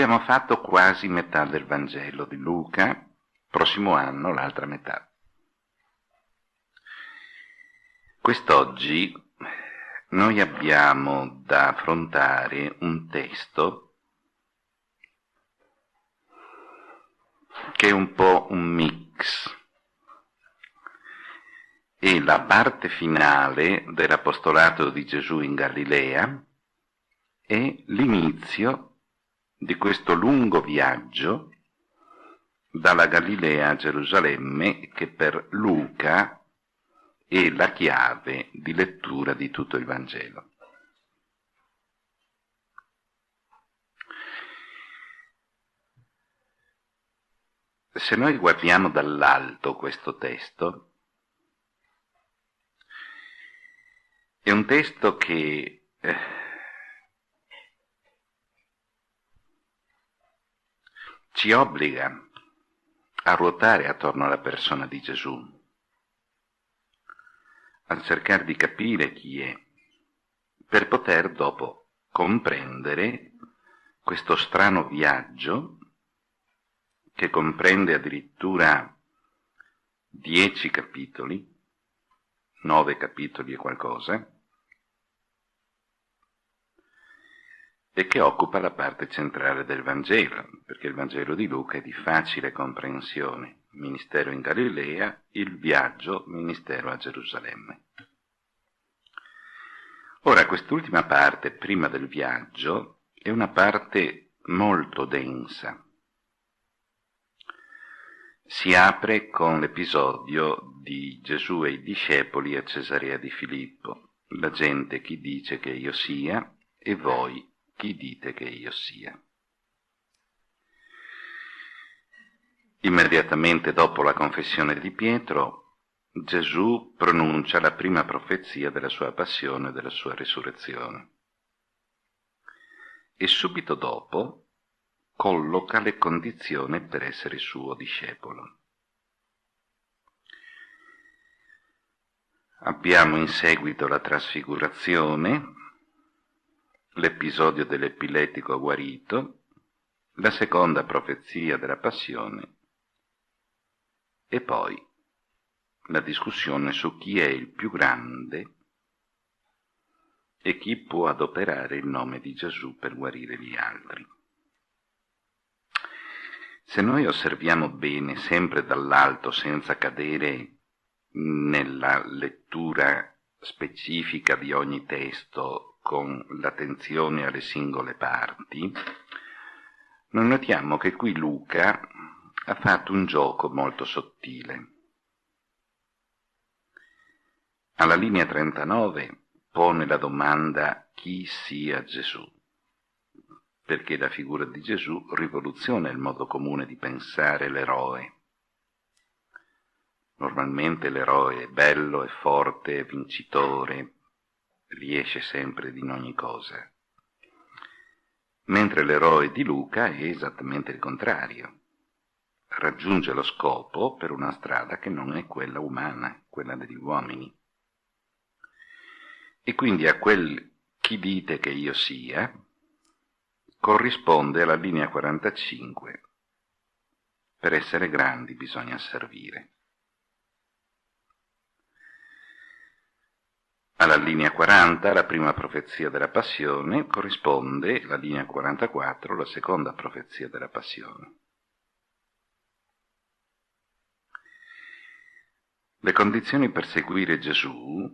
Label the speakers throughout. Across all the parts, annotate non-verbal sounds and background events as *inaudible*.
Speaker 1: abbiamo fatto quasi metà del Vangelo di Luca, prossimo anno l'altra metà. Quest'oggi noi abbiamo da affrontare un testo che è un po' un mix. È la parte finale dell'apostolato di Gesù in Galilea e l'inizio di questo lungo viaggio dalla Galilea a Gerusalemme che per Luca è la chiave di lettura di tutto il Vangelo. Se noi guardiamo dall'alto questo testo, è un testo che eh, ci obbliga a ruotare attorno alla persona di Gesù a cercare di capire chi è, per poter dopo comprendere questo strano viaggio che comprende addirittura dieci capitoli, nove capitoli e qualcosa, e che occupa la parte centrale del Vangelo, perché il Vangelo di Luca è di facile comprensione ministero in Galilea, il viaggio, ministero a Gerusalemme. Ora, quest'ultima parte, prima del viaggio, è una parte molto densa. Si apre con l'episodio di Gesù e i discepoli a Cesarea di Filippo. La gente chi dice che io sia e voi chi dite che io sia. Immediatamente dopo la confessione di Pietro, Gesù pronuncia la prima profezia della sua passione e della sua risurrezione. E subito dopo colloca le condizioni per essere suo discepolo. Abbiamo in seguito la trasfigurazione, l'episodio dell'epiletico guarito, la seconda profezia della passione e poi la discussione su chi è il più grande e chi può adoperare il nome di Gesù per guarire gli altri. Se noi osserviamo bene, sempre dall'alto, senza cadere nella lettura specifica di ogni testo con l'attenzione alle singole parti, noi notiamo che qui Luca ha fatto un gioco molto sottile. Alla linea 39 pone la domanda chi sia Gesù, perché la figura di Gesù rivoluziona il modo comune di pensare l'eroe. Normalmente l'eroe è bello, è forte, è vincitore, riesce sempre in ogni cosa. Mentre l'eroe di Luca è esattamente il contrario raggiunge lo scopo per una strada che non è quella umana, quella degli uomini. E quindi a quel chi dite che io sia corrisponde alla linea 45. Per essere grandi bisogna servire. Alla linea 40, la prima profezia della passione, corrisponde la linea 44, la seconda profezia della passione. Le condizioni per seguire Gesù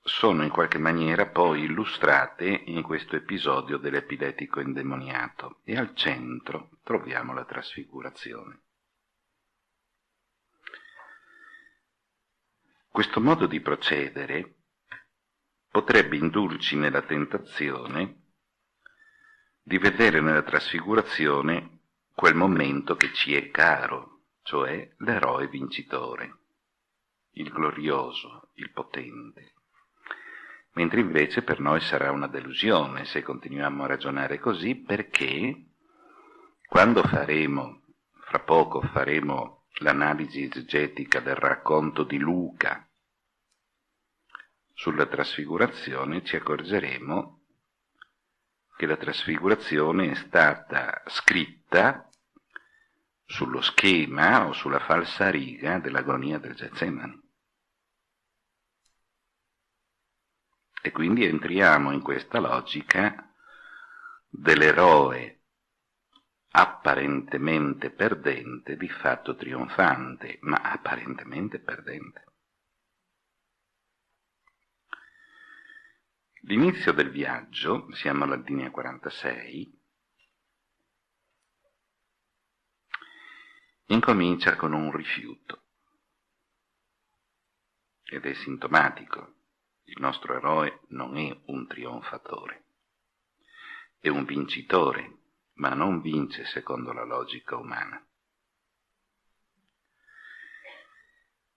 Speaker 1: sono in qualche maniera poi illustrate in questo episodio dell'epiletico indemoniato e al centro troviamo la trasfigurazione. Questo modo di procedere potrebbe indurci nella tentazione di vedere nella trasfigurazione quel momento che ci è caro, cioè l'eroe vincitore il glorioso, il potente. Mentre invece per noi sarà una delusione se continuiamo a ragionare così perché quando faremo, fra poco faremo l'analisi esegetica del racconto di Luca sulla trasfigurazione, ci accorgeremo che la trasfigurazione è stata scritta sullo schema o sulla falsa riga dell'agonia del Getsemani. E quindi entriamo in questa logica dell'eroe apparentemente perdente, di fatto trionfante, ma apparentemente perdente. L'inizio del viaggio, siamo alla linea 46, incomincia con un rifiuto ed è sintomatico. Il nostro eroe non è un trionfatore, è un vincitore, ma non vince secondo la logica umana.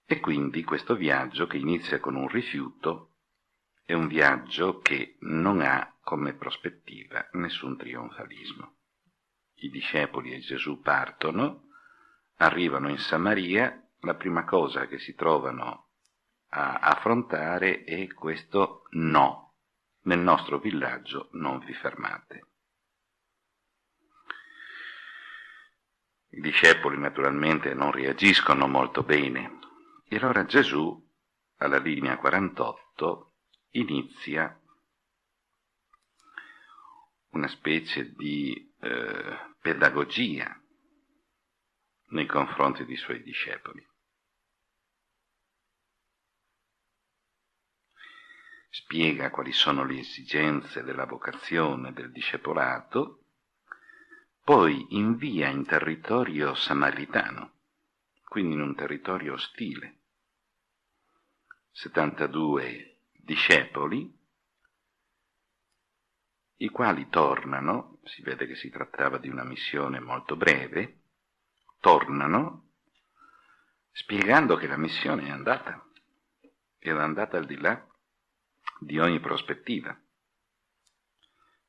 Speaker 1: E quindi questo viaggio che inizia con un rifiuto è un viaggio che non ha come prospettiva nessun trionfalismo. I discepoli e Gesù partono, arrivano in Samaria, la prima cosa che si trovano a affrontare è questo no. Nel nostro villaggio non vi fermate. I discepoli naturalmente non reagiscono molto bene. E allora Gesù, alla linea 48, inizia una specie di eh, pedagogia nei confronti dei suoi discepoli. Spiega quali sono le esigenze della vocazione del discepolato, poi invia in territorio samaritano, quindi in un territorio ostile. 72 discepoli, i quali tornano, si vede che si trattava di una missione molto breve, tornano spiegando che la missione è andata, era andata al di là di ogni prospettiva.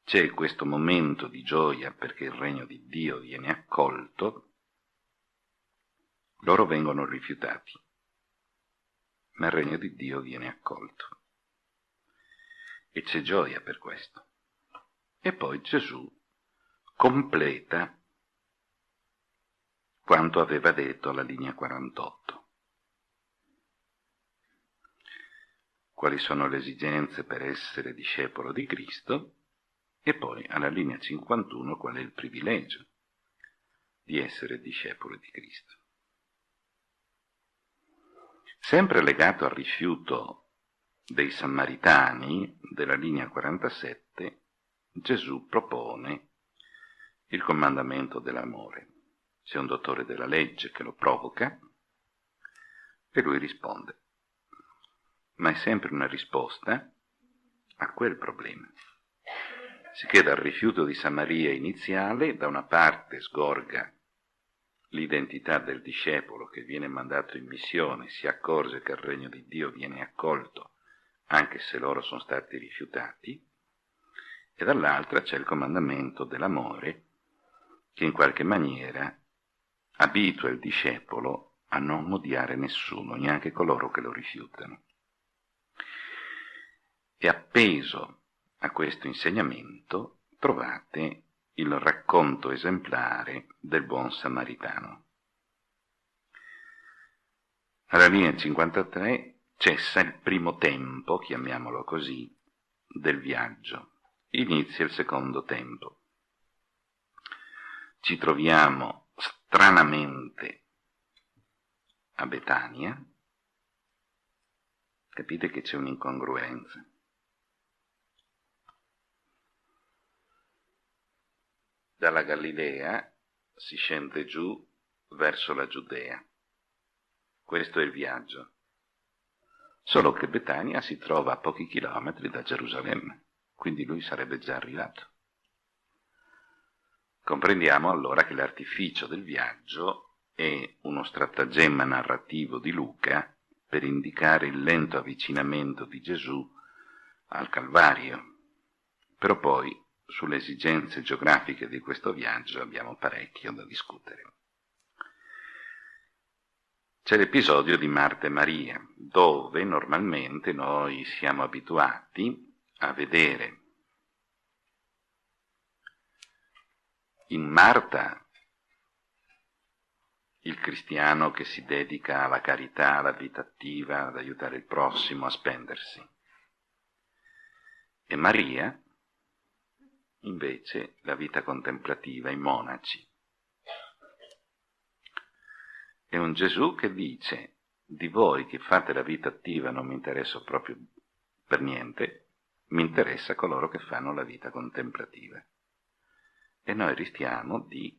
Speaker 1: C'è questo momento di gioia perché il regno di Dio viene accolto, loro vengono rifiutati, ma il regno di Dio viene accolto e c'è gioia per questo. E poi Gesù completa quanto aveva detto alla linea 48. Quali sono le esigenze per essere discepolo di Cristo? E poi alla linea 51 qual è il privilegio di essere discepolo di Cristo. Sempre legato al rifiuto dei Samaritani della linea 47 Gesù propone il comandamento dell'amore. C'è un dottore della legge che lo provoca e lui risponde. Ma è sempre una risposta a quel problema. Sicché dal rifiuto di Samaria iniziale, da una parte sgorga l'identità del discepolo che viene mandato in missione, si accorge che il regno di Dio viene accolto anche se loro sono stati rifiutati, e dall'altra c'è il comandamento dell'amore che in qualche maniera abitua il discepolo a non odiare nessuno, neanche coloro che lo rifiutano. E appeso a questo insegnamento trovate il racconto esemplare del buon samaritano. Alla linea 53 cessa il primo tempo, chiamiamolo così, del viaggio. Inizia il secondo tempo. Ci troviamo stranamente a Betania. Capite che c'è un'incongruenza. Dalla Galilea si scende giù verso la Giudea. Questo è il viaggio solo che Betania si trova a pochi chilometri da Gerusalemme, quindi lui sarebbe già arrivato. Comprendiamo allora che l'artificio del viaggio è uno stratagemma narrativo di Luca per indicare il lento avvicinamento di Gesù al Calvario. Però poi sulle esigenze geografiche di questo viaggio abbiamo parecchio da discutere. C'è l'episodio di Marta e Maria, dove normalmente noi siamo abituati a vedere in Marta il cristiano che si dedica alla carità, alla vita attiva, ad aiutare il prossimo, a spendersi. E Maria, invece, la vita contemplativa, i monaci. È un Gesù che dice, di voi che fate la vita attiva non mi interesso proprio per niente, mi interessa coloro che fanno la vita contemplativa. E noi rischiamo di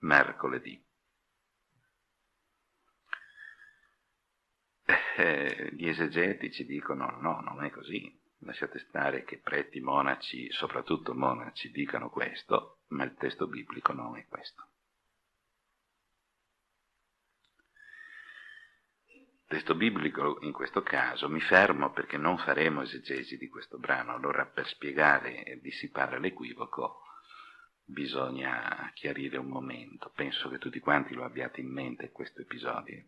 Speaker 1: mercoledì. Eh, gli esegetici dicono no, non è così, lasciate stare che preti, monaci, soprattutto monaci, dicano questo, ma il testo biblico non è questo. Testo biblico in questo caso mi fermo perché non faremo esegesi di questo brano, allora per spiegare e dissipare l'equivoco bisogna chiarire un momento. Penso che tutti quanti lo abbiate in mente questo episodio.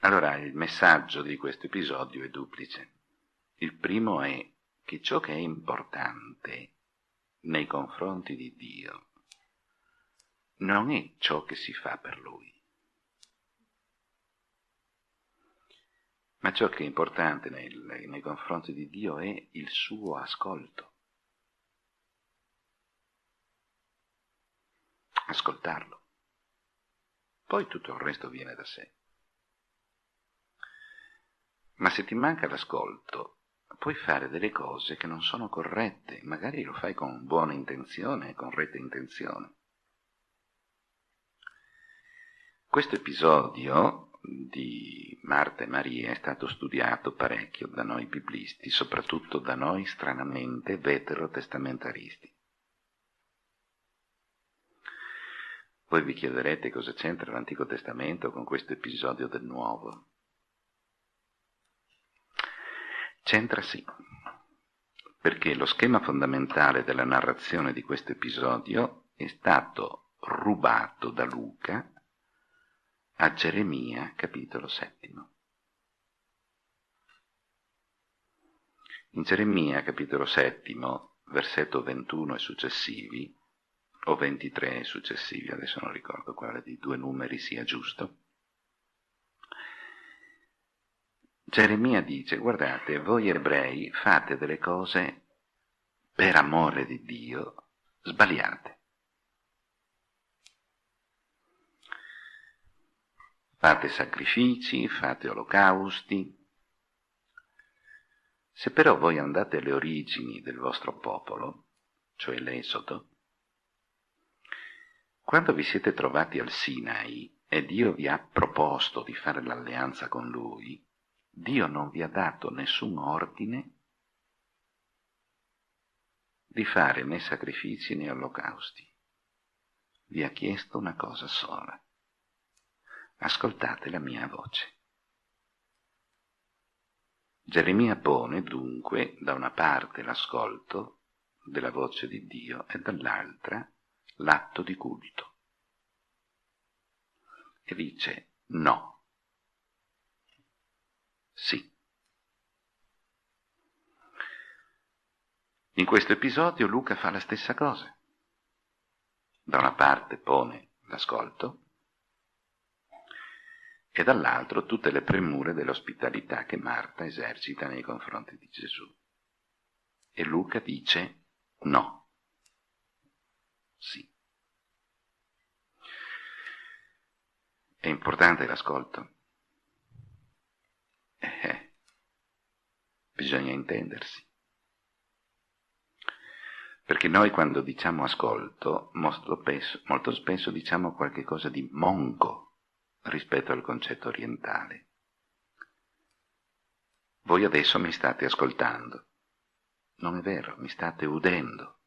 Speaker 1: Allora, il messaggio di questo episodio è duplice. Il primo è che ciò che è importante nei confronti di Dio non è ciò che si fa per Lui, ma ciò che è importante nei, nei confronti di Dio è il suo ascolto. ascoltarlo. Poi tutto il resto viene da sé. Ma se ti manca l'ascolto, puoi fare delle cose che non sono corrette, magari lo fai con buona intenzione, con retta intenzione. Questo episodio di Marta e Maria è stato studiato parecchio da noi biblisti, soprattutto da noi stranamente veterotestamentaristi. Voi vi chiederete cosa c'entra l'Antico Testamento con questo episodio del Nuovo. C'entra sì, perché lo schema fondamentale della narrazione di questo episodio è stato rubato da Luca a Geremia capitolo settimo. In Geremia capitolo settimo, versetto 21 e successivi, o 23 successivi, adesso non ricordo quale dei due numeri sia giusto. Geremia dice, guardate, voi ebrei fate delle cose per amore di Dio sbagliate. Fate sacrifici, fate olocausti. Se però voi andate alle origini del vostro popolo, cioè l'Esodo, quando vi siete trovati al Sinai e Dio vi ha proposto di fare l'alleanza con Lui, Dio non vi ha dato nessun ordine di fare né sacrifici né olocausti. Vi ha chiesto una cosa sola. Ascoltate la mia voce. Geremia pone dunque da una parte l'ascolto della voce di Dio e dall'altra l'atto di culto. E dice no, sì. In questo episodio Luca fa la stessa cosa. Da una parte pone l'ascolto e dall'altro tutte le premure dell'ospitalità che Marta esercita nei confronti di Gesù. E Luca dice no sì. È importante l'ascolto. Eh, eh, bisogna intendersi. Perché noi quando diciamo ascolto, molto spesso, molto spesso diciamo qualcosa di monco rispetto al concetto orientale. Voi adesso mi state ascoltando. Non è vero, mi state udendo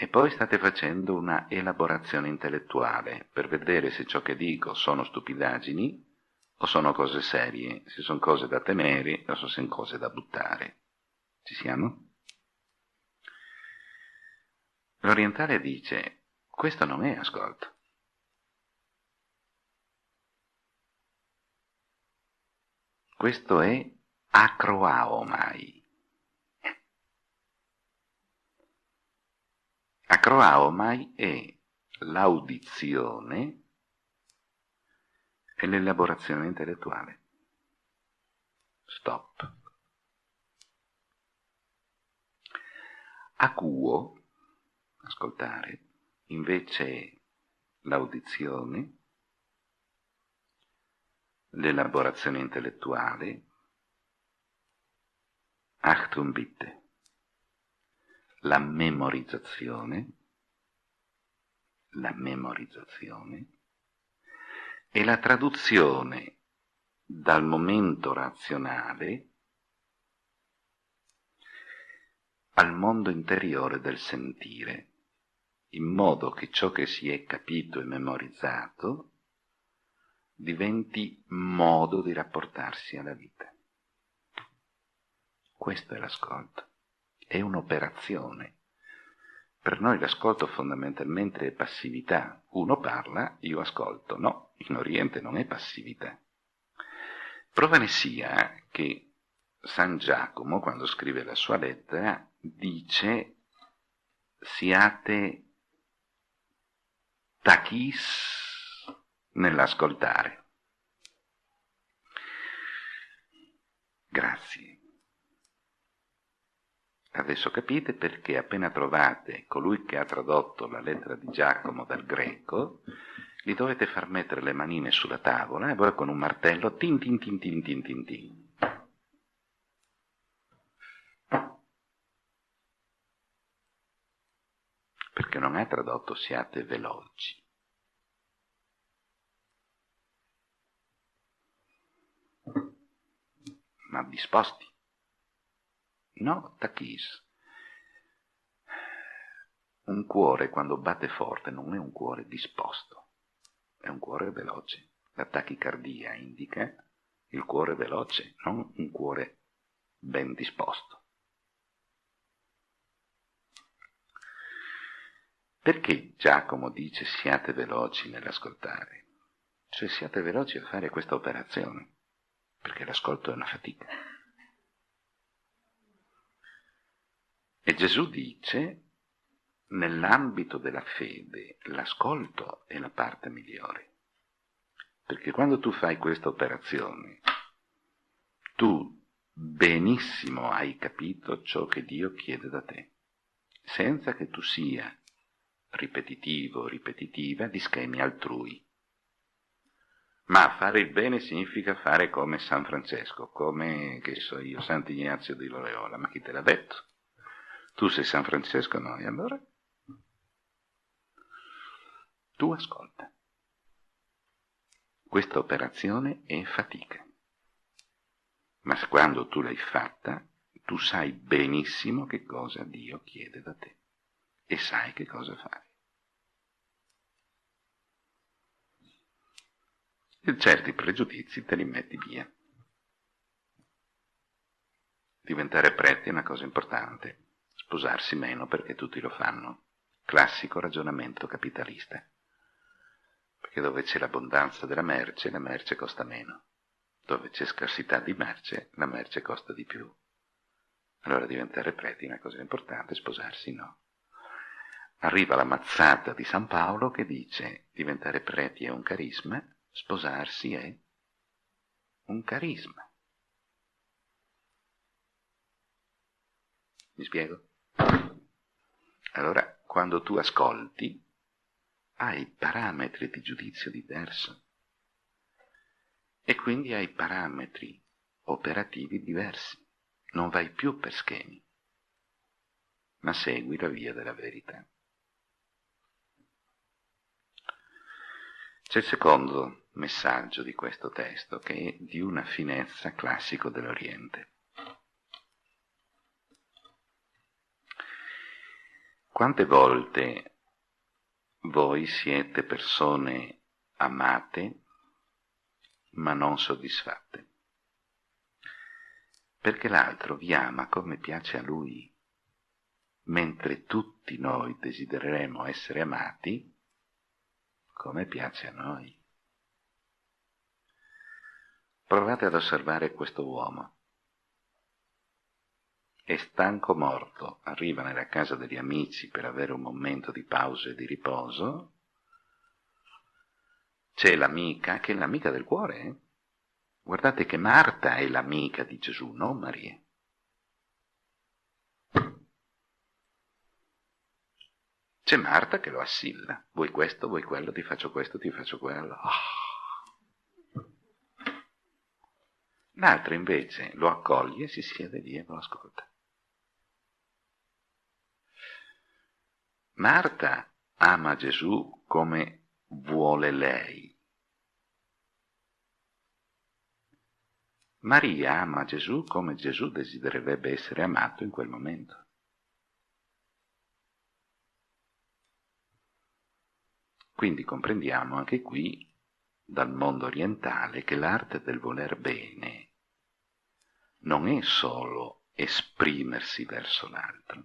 Speaker 1: e poi state facendo una elaborazione intellettuale per vedere se ciò che dico sono stupidaggini o sono cose serie, se sono cose da temere o se sono cose da buttare. Ci siamo? L'orientale dice, questo non è ascolto. Questo è Acroaomai. Acroaomai è l'audizione e l'elaborazione intellettuale. Stop. Acuo, ascoltare, invece l'audizione, l'elaborazione intellettuale, Achtung bitte, la memorizzazione, la memorizzazione e la traduzione dal momento razionale al mondo interiore del sentire, in modo che ciò che si è capito e memorizzato diventi modo di rapportarsi alla vita. Questo è l'ascolto, è un'operazione. Per noi l'ascolto fondamentalmente è passività. Uno parla, io ascolto. No, in Oriente non è passività. Prova ne sia che San Giacomo, quando scrive la sua lettera, dice siate tachis nell'ascoltare. Grazie. Adesso capite perché appena trovate colui che ha tradotto la lettera di Giacomo dal greco, gli dovete far mettere le manine sulla tavola e poi con un martello tin tin tin tin tin tin tin. Perché non è tradotto siate veloci. Disposti. No, tachis. Un cuore quando batte forte non è un cuore disposto è un cuore veloce. La tachicardia indica il cuore veloce, non un cuore ben disposto. Perché Giacomo dice siate veloci nell'ascoltare? Cioè siate veloci a fare questa operazione, perché l'ascolto è una fatica. E Gesù dice nell'ambito della fede l'ascolto è la parte migliore. Perché quando tu fai questa operazione, tu benissimo hai capito ciò che Dio chiede da te, senza che tu sia ripetitivo ripetitiva di schemi altrui. Ma fare il bene significa fare come San Francesco, come, che so io, Sant'Ignazio di Loyola, ma chi te l'ha detto? Tu sei San Francesco, no? E allora? Tu ascolta. Questa operazione è fatica, ma quando tu l'hai fatta, tu sai benissimo che cosa Dio chiede da te e sai che cosa fare. E certi pregiudizi te li metti via. Diventare preti è una cosa importante, sposarsi meno perché tutti lo fanno. Classico ragionamento capitalista perché dove c'è l'abbondanza della merce, la merce costa meno. Dove c'è scarsità di merce, la merce costa di più. Allora diventare preti è una cosa importante, sposarsi no. Arriva la mazzata di San Paolo che dice diventare preti è un carisma, sposarsi è un carisma. Mi spiego? Allora, quando tu ascolti, hai parametri di giudizio diverso e quindi hai parametri operativi diversi. Non vai più per schemi, ma segui la via della verità. C'è il secondo messaggio di questo testo che è di una finezza classico dell'Oriente. Quante volte voi siete persone amate ma non soddisfatte, perché l'altro vi ama come piace a lui, mentre tutti noi desidereremo essere amati come piace a noi. Provate ad osservare questo uomo è stanco morto, arriva nella casa degli amici per avere un momento di pausa e di riposo, c'è l'amica, che è l'amica del cuore. Eh? Guardate che Marta è l'amica di Gesù, non Maria. C'è Marta che lo assilla. Vuoi questo, vuoi quello, ti faccio questo, ti faccio quello. Oh. L'altra invece lo accoglie, si siede lì e lo ascolta. Marta ama Gesù come vuole lei. Maria ama Gesù come Gesù desidererebbe essere amato in quel momento. Quindi comprendiamo anche qui, dal mondo orientale, che l'arte del voler bene non è solo esprimersi verso l'altro,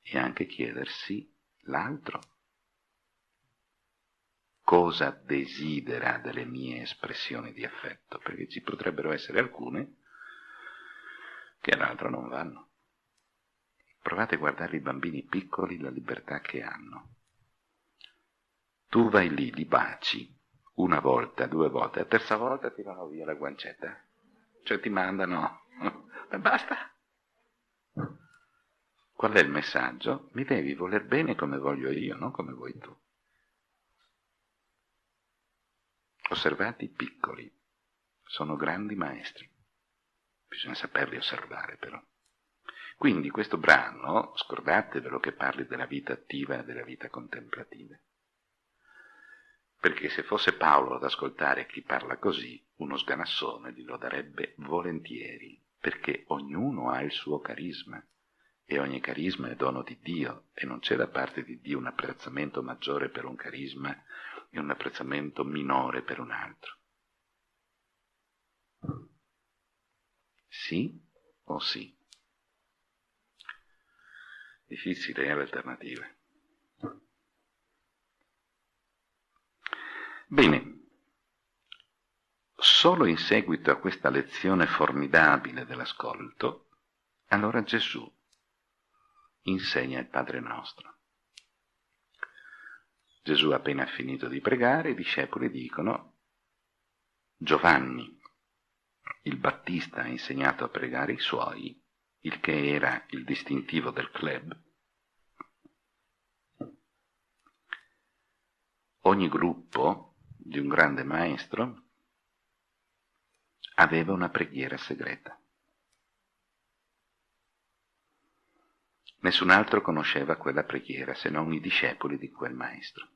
Speaker 1: è anche chiedersi l'altro cosa desidera delle mie espressioni di affetto, perché ci potrebbero essere alcune che all'altro non vanno. Provate a guardare i bambini piccoli, la libertà che hanno. Tu vai lì, li baci, una volta, due volte, la terza volta ti vanno via la guancetta. Cioè ti mandano, *laughs* basta. Qual è il messaggio? Mi devi voler bene come voglio io, non come vuoi tu. Osservate i piccoli, sono grandi maestri. Bisogna saperli osservare però. Quindi questo brano, scordatevelo che parli della vita attiva e della vita contemplativa perché se fosse Paolo ad ascoltare chi parla così, uno sganassone glielo darebbe volentieri, perché ognuno ha il suo carisma, e ogni carisma è dono di Dio, e non c'è da parte di Dio un apprezzamento maggiore per un carisma e un apprezzamento minore per un altro. Sì o sì? Difficile, è l'alternativa. Bene, solo in seguito a questa lezione formidabile dell'ascolto, allora Gesù insegna il Padre nostro. Gesù appena finito di pregare, i discepoli dicono Giovanni, il Battista ha insegnato a pregare i suoi, il che era il distintivo del club, ogni gruppo di un grande maestro, aveva una preghiera segreta. Nessun altro conosceva quella preghiera se non i discepoli di quel maestro.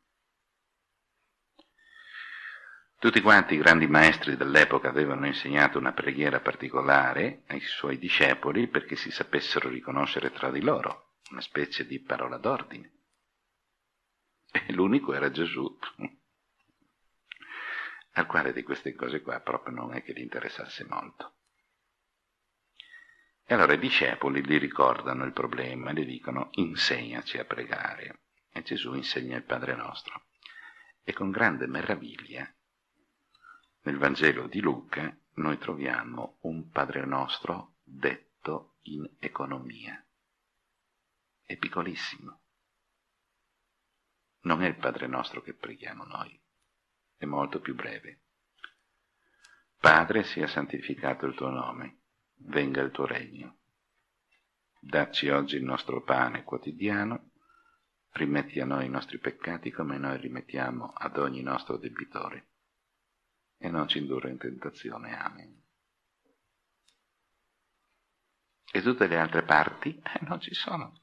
Speaker 1: Tutti quanti i grandi maestri dell'epoca avevano insegnato una preghiera particolare ai suoi discepoli perché si sapessero riconoscere tra di loro, una specie di parola d'ordine. E l'unico era Gesù al quale di queste cose qua proprio non è che gli interessasse molto. E allora i discepoli gli ricordano il problema gli dicono insegnaci a pregare. E Gesù insegna il Padre nostro. E con grande meraviglia, nel Vangelo di Luca, noi troviamo un Padre nostro detto in economia. È piccolissimo. Non è il Padre nostro che preghiamo noi è molto più breve. Padre, sia santificato il tuo nome, venga il tuo regno. Dacci oggi il nostro pane quotidiano, rimetti a noi i nostri peccati come noi rimettiamo ad ogni nostro debitore, e non ci indurre in tentazione. Amen. E tutte le altre parti eh, non ci sono.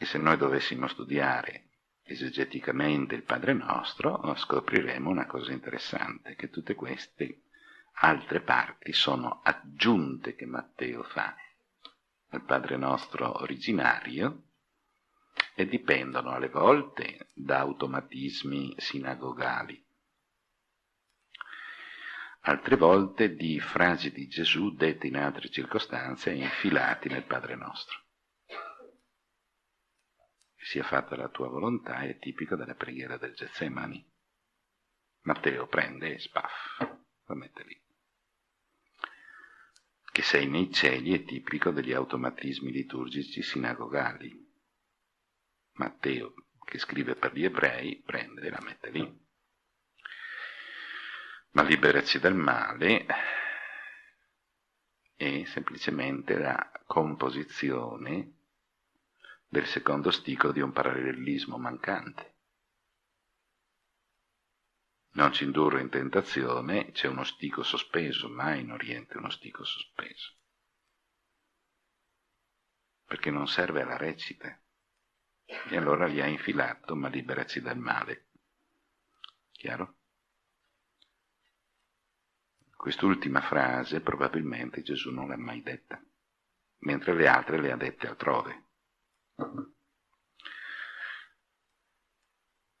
Speaker 1: E se noi dovessimo studiare esegeticamente il Padre Nostro, scopriremo una cosa interessante, che tutte queste altre parti sono aggiunte che Matteo fa al Padre Nostro originario e dipendono alle volte da automatismi sinagogali, altre volte di frasi di Gesù dette in altre circostanze e infilati nel Padre Nostro sia fatta la tua volontà è tipico della preghiera del Getsemani. Matteo prende e spaff, lo mette lì. sei nei cieli è tipico degli automatismi liturgici sinagogali. Matteo, che scrive per gli ebrei, prende e la mette lì. Ma liberaci dal male è semplicemente la composizione del secondo stico di un parallelismo mancante. Non ci indurre in tentazione, c'è uno stico sospeso, mai in Oriente uno stico sospeso. Perché non serve alla recita. E allora gli ha infilato, ma liberaci dal male. Chiaro? Quest'ultima frase probabilmente Gesù non l'ha mai detta, mentre le altre le ha dette altrove.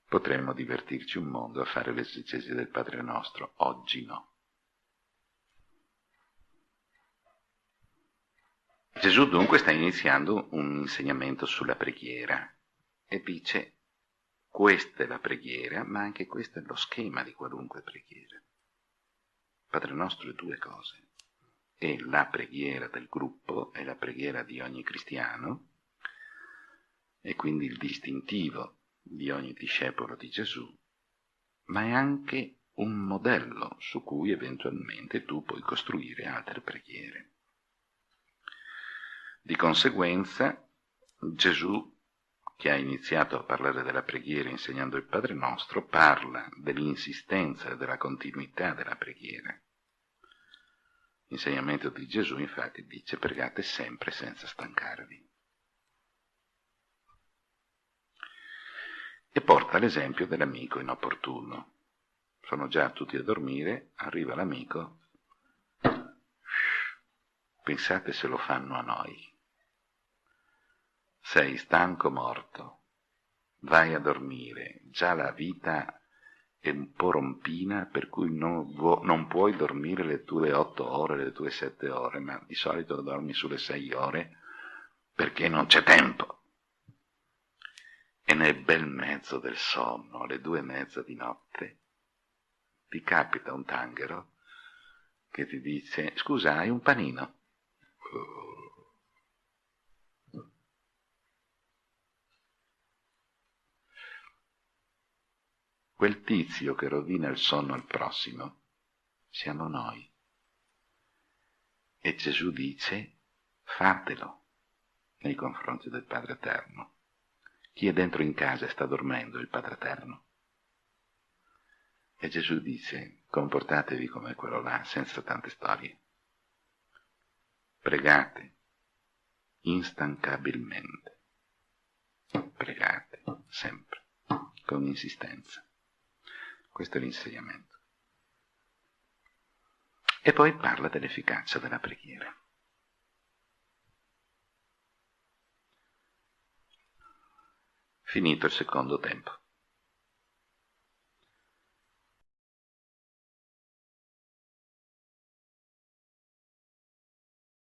Speaker 1: Potremmo divertirci un mondo a fare l'esegesi del Padre nostro, oggi no. Gesù dunque sta iniziando un insegnamento sulla preghiera e dice questa è la preghiera, ma anche questo è lo schema di qualunque preghiera. Padre nostro è due cose. È la preghiera del gruppo, è la preghiera di ogni cristiano, e quindi il distintivo di ogni discepolo di Gesù, ma è anche un modello su cui eventualmente tu puoi costruire altre preghiere. Di conseguenza, Gesù, che ha iniziato a parlare della preghiera insegnando il Padre nostro, parla dell'insistenza e della continuità della preghiera. L'insegnamento di Gesù infatti dice pregate sempre senza stancarvi. E porta l'esempio dell'amico inopportuno. Sono già tutti a dormire, arriva l'amico, pensate se lo fanno a noi. Sei stanco morto, vai a dormire, già la vita è un po' rompina per cui non, non puoi dormire le tue otto ore, le tue sette ore, ma di solito dormi sulle sei ore perché non c'è tempo e nel bel mezzo del sonno, alle due e mezza di notte, ti capita un tanghero che ti dice scusa, hai un panino? Quel tizio che rovina il sonno al prossimo siamo noi. E Gesù dice fatelo nei confronti del Padre Eterno. Chi è dentro in casa e sta dormendo, il Padre Eterno. E Gesù dice, comportatevi come quello là, senza tante storie. Pregate instancabilmente. Pregate sempre, con insistenza. Questo è l'insegnamento. E poi parla dell'efficacia della preghiera. Finito il secondo tempo.